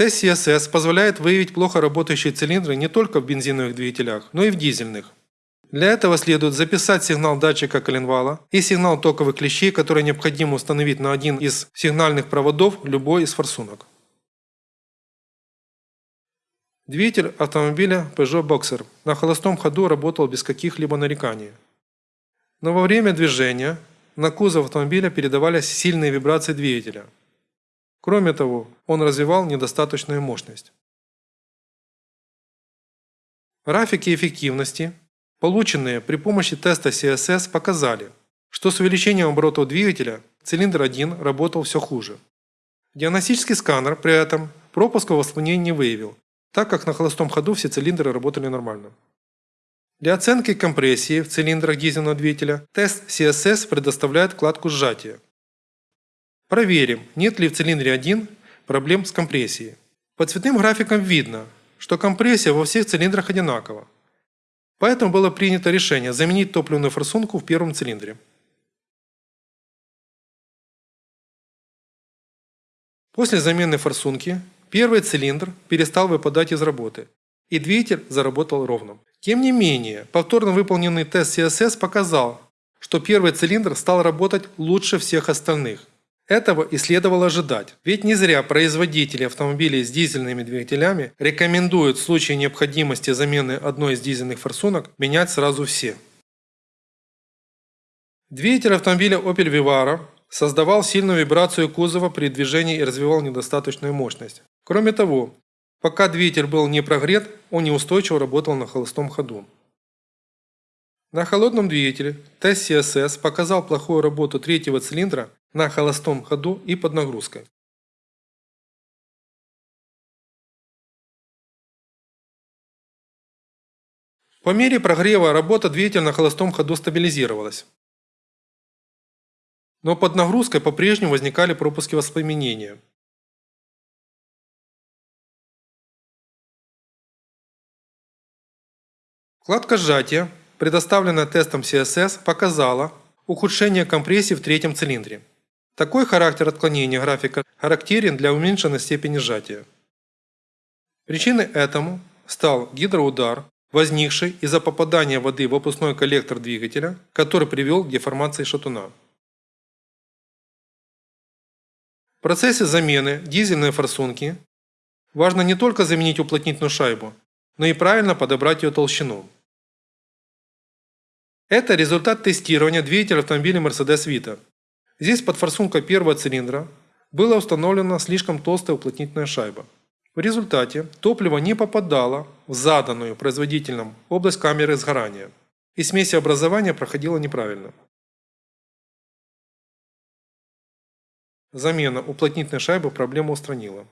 Тест CSS позволяет выявить плохо работающие цилиндры не только в бензиновых двигателях, но и в дизельных. Для этого следует записать сигнал датчика коленвала и сигнал токовых клещей, которые необходимо установить на один из сигнальных проводов любой из форсунок. Двигатель автомобиля Peugeot Boxer на холостом ходу работал без каких-либо нареканий. Но во время движения на кузов автомобиля передавались сильные вибрации двигателя. Кроме того, он развивал недостаточную мощность. Графики эффективности Полученные при помощи теста CSS показали, что с увеличением оборотов двигателя цилиндр 1 работал все хуже. Диагностический сканер при этом пропуска воспламенения не выявил, так как на холостом ходу все цилиндры работали нормально. Для оценки компрессии в цилиндрах дизельного двигателя тест CSS предоставляет вкладку сжатия. Проверим, нет ли в цилиндре 1 проблем с компрессией. По цветным графикам видно, что компрессия во всех цилиндрах одинакова. Поэтому было принято решение заменить топливную форсунку в первом цилиндре. После замены форсунки первый цилиндр перестал выпадать из работы, и двигатель заработал ровно. Тем не менее, повторно выполненный тест CSS показал, что первый цилиндр стал работать лучше всех остальных. Этого и следовало ожидать, ведь не зря производители автомобилей с дизельными двигателями рекомендуют в случае необходимости замены одной из дизельных форсунок менять сразу все. Двигатель автомобиля Opel Vivaro создавал сильную вибрацию кузова при движении и развивал недостаточную мощность. Кроме того, пока двигатель был не прогрет, он неустойчиво работал на холостом ходу. На холодном двигателе тест CSS показал плохую работу третьего цилиндра на холостом ходу и под нагрузкой. По мере прогрева работа двигателя на холостом ходу стабилизировалась. Но под нагрузкой по-прежнему возникали пропуски воспламенения. Вкладка сжатия предоставленная тестом CSS, показала ухудшение компрессии в третьем цилиндре. Такой характер отклонения графика характерен для уменьшенной степени сжатия. Причиной этому стал гидроудар, возникший из-за попадания воды в выпускной коллектор двигателя, который привел к деформации шатуна. В процессе замены дизельной форсунки важно не только заменить уплотнительную шайбу, но и правильно подобрать ее толщину. Это результат тестирования двигателя автомобиля Mercedes Vito. Здесь под форсункой первого цилиндра была установлена слишком толстая уплотнительная шайба. В результате топливо не попадало в заданную производителем область камеры сгорания, и смесь образования проходила неправильно. Замена уплотнительной шайбы проблему устранила.